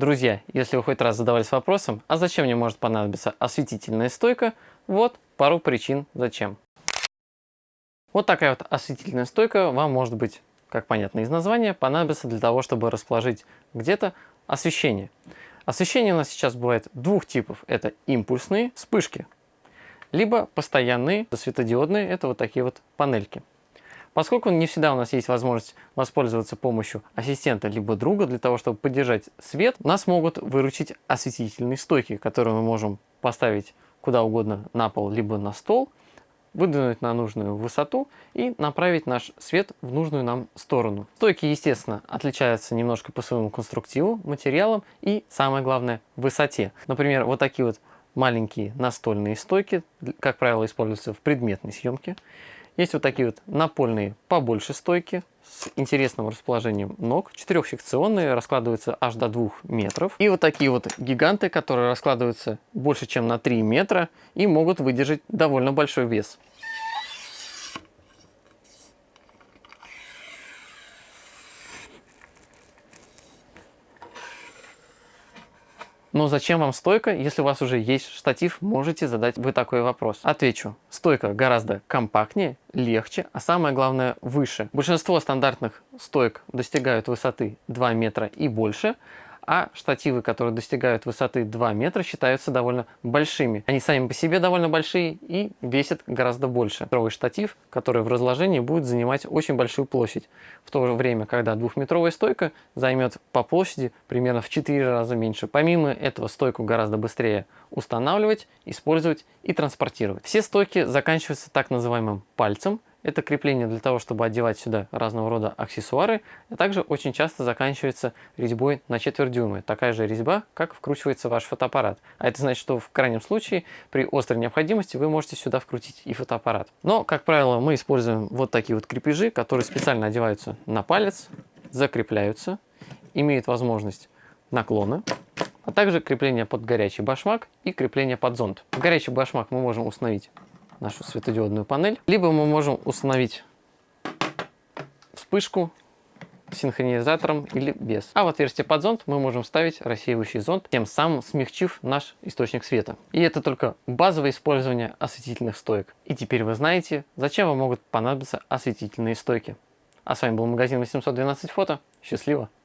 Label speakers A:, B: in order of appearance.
A: Друзья, если вы хоть раз задавались вопросом, а зачем мне может понадобиться осветительная стойка, вот пару причин зачем. Вот такая вот осветительная стойка вам может быть, как понятно из названия, понадобится для того, чтобы расположить где-то освещение. Освещение у нас сейчас бывает двух типов. Это импульсные вспышки, либо постоянные светодиодные, это вот такие вот панельки. Поскольку не всегда у нас есть возможность воспользоваться помощью ассистента либо друга для того, чтобы поддержать свет, нас могут выручить осветительные стойки, которые мы можем поставить куда угодно на пол либо на стол, выдвинуть на нужную высоту и направить наш свет в нужную нам сторону. Стойки, естественно, отличаются немножко по своему конструктиву, материалам и, самое главное, высоте. Например, вот такие вот маленькие настольные стойки, как правило, используются в предметной съемке. Есть вот такие вот напольные побольше стойки с интересным расположением ног. Четырехсекционные, раскладываются аж до 2 метров. И вот такие вот гиганты, которые раскладываются больше, чем на 3 метра и могут выдержать довольно большой вес. Но зачем вам стойка, если у вас уже есть штатив, можете задать вы такой вопрос. Отвечу. Стойка гораздо компактнее, легче, а самое главное выше. Большинство стандартных стоек достигают высоты 2 метра и больше, а штативы, которые достигают высоты 2 метра, считаются довольно большими. Они сами по себе довольно большие и весят гораздо больше. Метровый штатив, который в разложении будет занимать очень большую площадь, в то же время, когда двухметровая стойка займет по площади примерно в 4 раза меньше. Помимо этого, стойку гораздо быстрее устанавливать, использовать и транспортировать. Все стойки заканчиваются так называемым пальцем, это крепление для того, чтобы одевать сюда разного рода аксессуары, а также очень часто заканчивается резьбой на четверть дюйма. Такая же резьба, как вкручивается ваш фотоаппарат. А это значит, что в крайнем случае, при острой необходимости, вы можете сюда вкрутить и фотоаппарат. Но, как правило, мы используем вот такие вот крепежи, которые специально одеваются на палец, закрепляются, имеют возможность наклона, а также крепление под горячий башмак и крепление под зонт. Горячий башмак мы можем установить нашу светодиодную панель. Либо мы можем установить вспышку синхронизатором или без. А в отверстие под зонт мы можем ставить рассеивающий зонт, тем самым смягчив наш источник света. И это только базовое использование осветительных стоек. И теперь вы знаете, зачем вам могут понадобиться осветительные стойки. А с вами был магазин 812 фото. Счастливо!